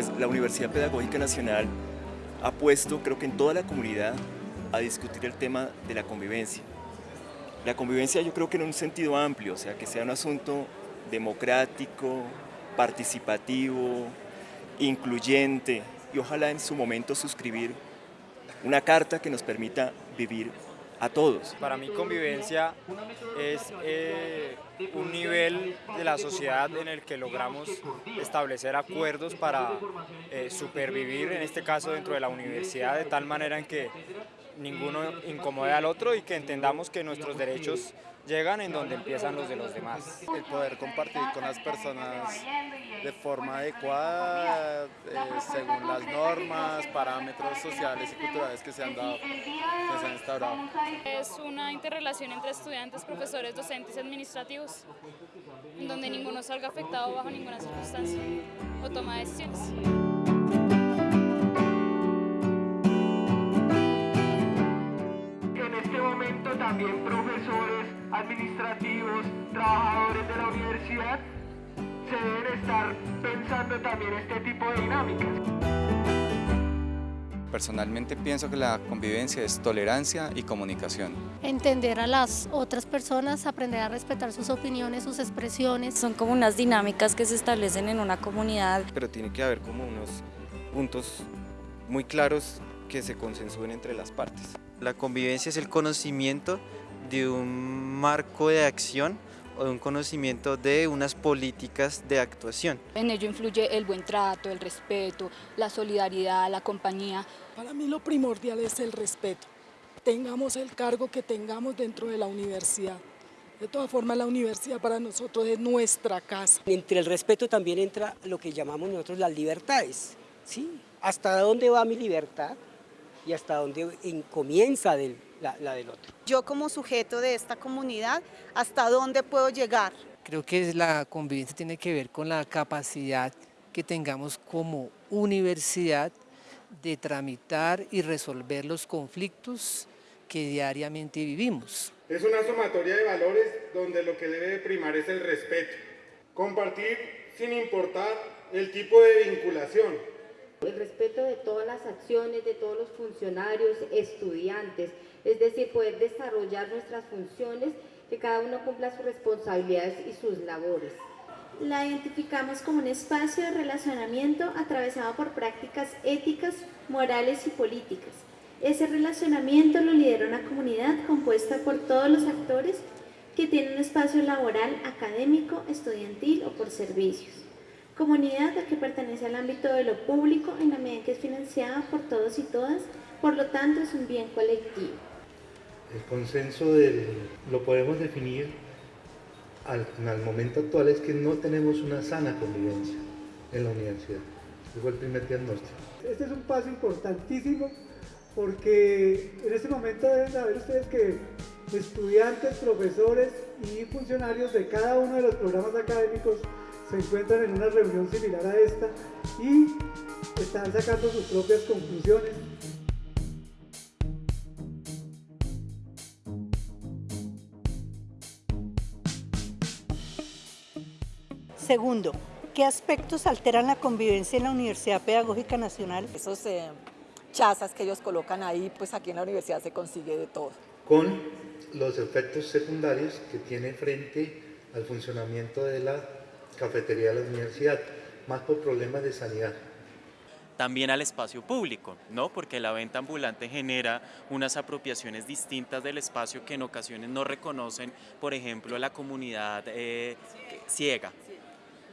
pues la Universidad Pedagógica Nacional ha puesto, creo que en toda la comunidad, a discutir el tema de la convivencia. La convivencia yo creo que en un sentido amplio, o sea, que sea un asunto democrático, participativo, incluyente y ojalá en su momento suscribir una carta que nos permita vivir a todos. Para mí convivencia es eh, un nivel de la sociedad en el que logramos establecer acuerdos para eh, supervivir, en este caso dentro de la universidad, de tal manera en que ninguno incomode al otro y que entendamos que nuestros derechos llegan en donde empiezan los de los demás. El poder compartir con las personas de forma adecuada, eh, según las normas, parámetros sociales y culturales que se han dado, que se han instaurado. Es una interrelación entre estudiantes, profesores, docentes y administrativos, en donde ninguno salga afectado bajo ninguna circunstancia o toma decisiones. También profesores, administrativos, trabajadores de la universidad, se deben estar pensando también este tipo de dinámicas. Personalmente pienso que la convivencia es tolerancia y comunicación. Entender a las otras personas, aprender a respetar sus opiniones, sus expresiones. Son como unas dinámicas que se establecen en una comunidad. Pero tiene que haber como unos puntos muy claros que se consensúen entre las partes. La convivencia es el conocimiento de un marco de acción o de un conocimiento de unas políticas de actuación. En ello influye el buen trato, el respeto, la solidaridad, la compañía. Para mí lo primordial es el respeto. Tengamos el cargo que tengamos dentro de la universidad. De todas formas, la universidad para nosotros es nuestra casa. Entre el respeto también entra lo que llamamos nosotros las libertades. ¿sí? ¿Hasta dónde va mi libertad? Y hasta dónde comienza la, del otro. Yo como sujeto de esta comunidad, ¿hasta dónde puedo llegar? Creo que la convivencia tiene que ver con la capacidad que tengamos como universidad de tramitar y resolver los conflictos que diariamente vivimos. Es una sumatoria de valores donde lo que debe primar es el respeto. Compartir sin importar el tipo de vinculación, el respeto de todas las acciones de todos los funcionarios, estudiantes, es decir, poder desarrollar nuestras funciones, que cada uno cumpla sus responsabilidades y sus labores. La identificamos como un espacio de relacionamiento atravesado por prácticas éticas, morales y políticas. Ese relacionamiento lo lidera una comunidad compuesta por todos los actores que tienen un espacio laboral, académico, estudiantil o por servicios comunidad que pertenece al ámbito de lo público en la medida que es financiada por todos y todas, por lo tanto es un bien colectivo. El consenso lo podemos definir al, en momento actual es que no tenemos una sana convivencia en la universidad. Ese fue el primer diagnóstico. Este es un paso importantísimo porque en este momento deben saber ustedes que estudiantes, profesores y funcionarios de cada uno de los programas académicos se encuentran en una reunión similar a esta y están sacando sus propias conclusiones. Segundo, ¿qué aspectos alteran la convivencia en la Universidad Pedagógica Nacional? Esos eh, chazas que ellos colocan ahí, pues aquí en la universidad se consigue de todo. Con los efectos secundarios que tiene frente al funcionamiento de la cafetería de la universidad, más por problemas de sanidad. También al espacio público, ¿no? porque la venta ambulante genera unas apropiaciones distintas del espacio que en ocasiones no reconocen, por ejemplo, la comunidad eh, ciega,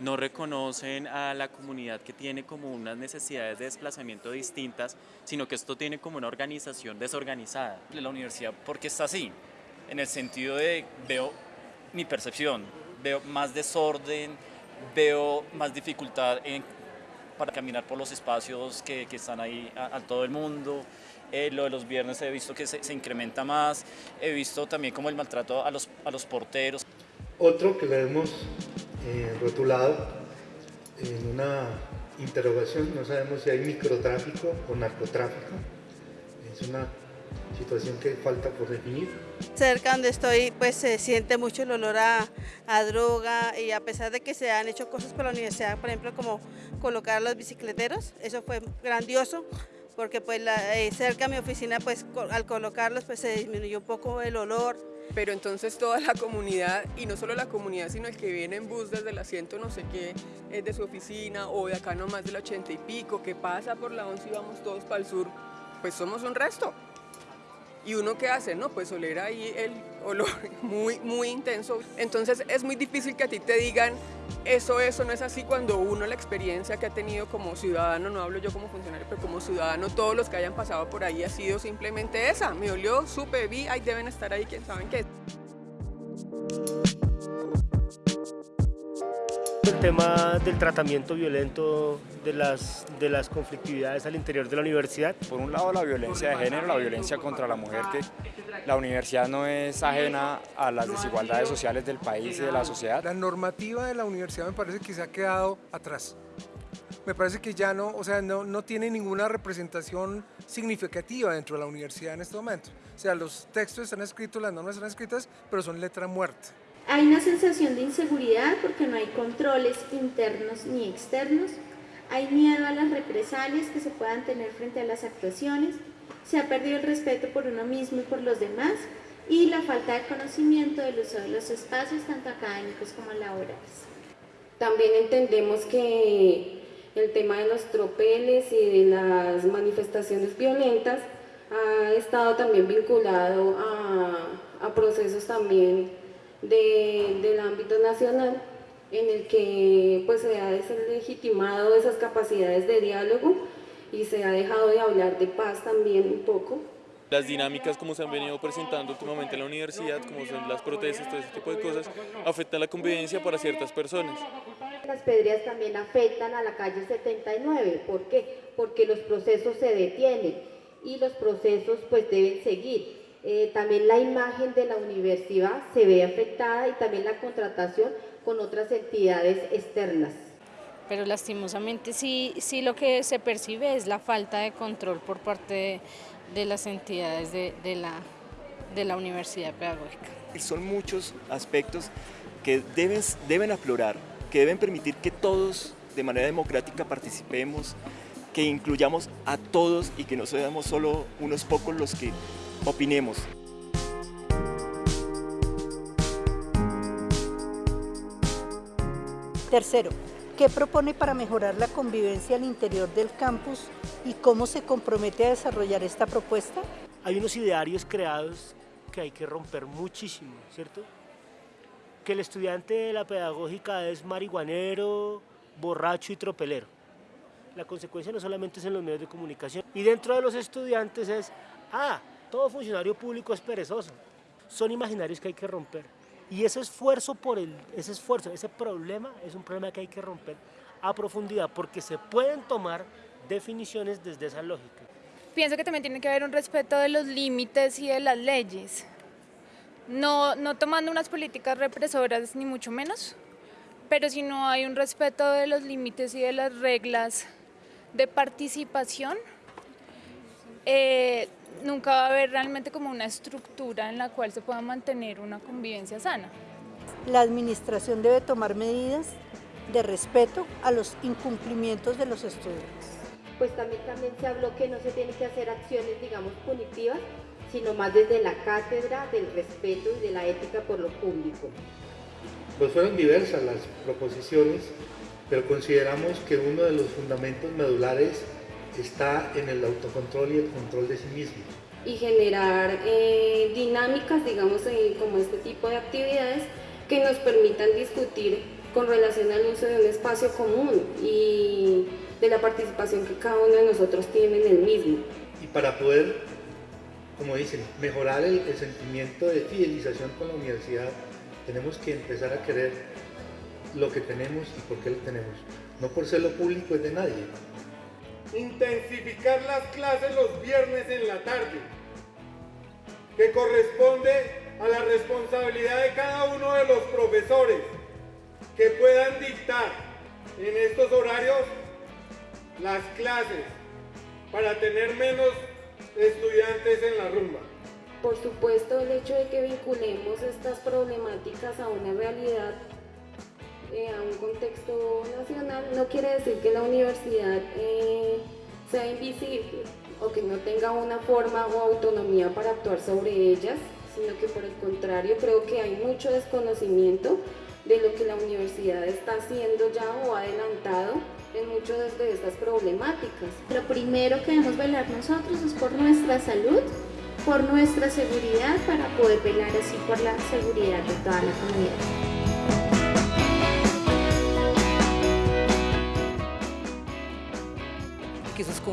no reconocen a la comunidad que tiene como unas necesidades de desplazamiento distintas, sino que esto tiene como una organización desorganizada. La universidad, ¿por qué está así? En el sentido de, veo mi percepción, veo más desorden, veo más dificultad en, para caminar por los espacios que, que están ahí a, todo el mundo. Eh, lo de los viernes he visto que se, se, incrementa más, he visto también como el maltrato a los, a los porteros. Otro que le hemos eh, rotulado en una interrogación, no sabemos si hay microtráfico o narcotráfico, es una situación que falta por definir. Cerca donde estoy pues se siente mucho el olor a, a, droga y a pesar de que se han hecho cosas por la universidad, por ejemplo como colocar los bicicleteros, eso fue grandioso porque pues la, eh, cerca a mi oficina pues al colocarlos pues se disminuyó un poco el olor. Pero entonces toda la comunidad, y no solo la comunidad, sino el que viene en bus desde el asiento no sé qué, es de su oficina o de acá nomás del ochenta y pico, que pasa por la 11 y vamos todos para el sur, pues somos un resto. ¿Y uno qué hace? No, pues oler ahí el olor muy, muy intenso. Entonces es muy difícil que a ti te digan eso, eso no es así cuando uno la experiencia que ha tenido como ciudadano, no hablo yo como funcionario, pero como ciudadano, todos los que hayan pasado por ahí ha sido simplemente esa. Me olió, supe, vi, ahí deben estar ahí, quién saben qué. El tema del tratamiento violento de las, de las conflictividades al interior de la universidad. Por un lado la violencia de género, la violencia contra la mujer, que la universidad no es ajena a las desigualdades sociales del país y de la sociedad. La normativa de la universidad me parece que se ha quedado atrás. Me parece que ya no, o sea, no, no tiene ninguna representación significativa dentro de la universidad en este momento. O sea, los textos están escritos, las normas están escritas, pero son letra muerta. Hay una sensación de inseguridad porque no hay controles internos ni externos. Hay miedo a las represalias que se puedan tener frente a las actuaciones. Se ha perdido el respeto por uno mismo y por los demás. Y la falta de conocimiento del uso de los espacios, tanto académicos como laborales. También entendemos que el tema de los tropeles y de las manifestaciones violentas ha estado también vinculado a, a procesos también de, del ámbito nacional en el que pues, se ha deslegitimado esas capacidades de diálogo y se ha dejado de hablar de paz también un poco. Las dinámicas como se han venido presentando últimamente en la universidad, como son las protestas, todo ese tipo de cosas, afectan la convivencia para ciertas personas. Las pedreas también afectan a la calle 79, ¿por qué? Porque los procesos se detienen y los procesos pues deben seguir. Eh, también la imagen de la universidad se ve afectada y también la contratación con otras entidades externas. Pero lastimosamente sí, sí lo que se percibe es la falta de control por parte de, las entidades de, de, la, de la universidad pedagógica. Son muchos aspectos que deben, deben aflorar, que deben permitir que todos de manera democrática participemos, que incluyamos a todos y que no seamos solo unos pocos los que opinemos. Tercero, ¿qué propone para mejorar la convivencia al interior del campus y cómo se compromete a desarrollar esta propuesta? Hay unos idearios creados que hay que romper muchísimo, ¿cierto? Que el estudiante de la pedagógica es marihuanero, borracho y tropelero. La consecuencia no solamente es en los medios de comunicación. Y dentro de los estudiantes es, ah, todo funcionario público es perezoso. Son imaginarios que hay que romper. Y ese esfuerzo por el, ese esfuerzo, ese problema es un problema que hay que romper a profundidad porque se pueden tomar definiciones desde esa lógica. Pienso que también tiene que haber un respeto de los límites y de las leyes. No, no tomando unas políticas represoras ni mucho menos, pero si no hay un respeto de los límites y de las reglas de participación, eh, nunca va a haber realmente como una estructura en la cual se pueda mantener una convivencia sana. La administración debe tomar medidas de respeto a los incumplimientos de los estudiantes. Pues también, también se habló que no se tienen que hacer acciones, digamos, punitivas, sino más desde la cátedra del respeto y de la ética por lo público. Pues fueron diversas las proposiciones, pero consideramos que uno de los fundamentos medulares está en el autocontrol y el control de sí mismo. Y generar eh, dinámicas, digamos, como este tipo de actividades que nos permitan discutir con relación al uso de un espacio común y de la participación que cada uno de nosotros tiene en el mismo. Y para poder, como dicen, mejorar el, el sentimiento de fidelización con la universidad, tenemos que empezar a querer lo que tenemos y por qué lo tenemos. No por ser lo público es de nadie, intensificar las clases los viernes en la tarde, que corresponde a la responsabilidad de cada uno de los profesores que puedan dictar en estos horarios las clases para tener menos estudiantes en la rumba. Por supuesto, el hecho de que vinculemos estas problemáticas a una realidad, eh, a un contexto nacional, no quiere decir que la universidad eh, sea invisible o que no tenga una forma o autonomía para actuar sobre ellas, sino que por el contrario creo que hay mucho desconocimiento de lo que la universidad está haciendo ya o ha adelantado en muchas de estas problemáticas. Lo primero que debemos velar nosotros es por nuestra salud, por nuestra seguridad, para poder velar así por la seguridad de toda la comunidad.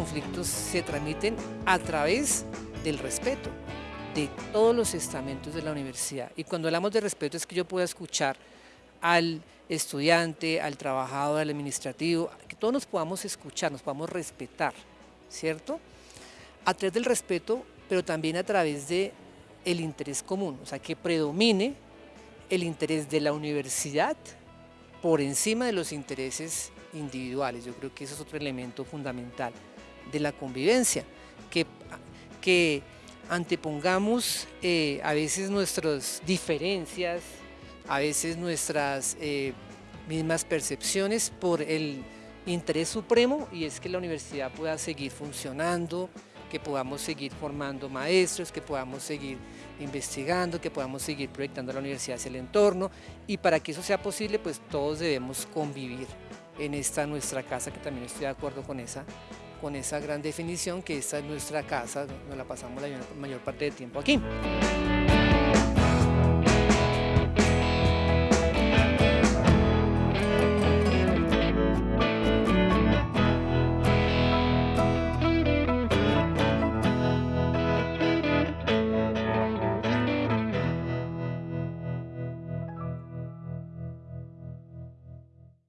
Conflictos se tramiten a través del respeto de todos los estamentos de la universidad. Y cuando hablamos de respeto es que yo pueda escuchar al estudiante, al trabajador, al administrativo, que todos nos podamos escuchar, nos podamos respetar, ¿cierto? A través del respeto, pero también a través de interés común, o sea, que predomine el interés de la universidad por encima de los intereses individuales. Yo creo que eso es otro elemento fundamental de la convivencia, que, que antepongamos eh, a veces nuestras diferencias, a veces nuestras eh, mismas percepciones por el interés supremo y es que la universidad pueda seguir funcionando, que podamos seguir formando maestros, que podamos seguir investigando, que podamos seguir proyectando la universidad hacia el entorno y para que eso sea posible pues todos debemos convivir en esta nuestra casa, que también estoy de acuerdo con esa, con esa gran definición, que esta es nuestra casa, nos la pasamos la mayor parte del tiempo aquí.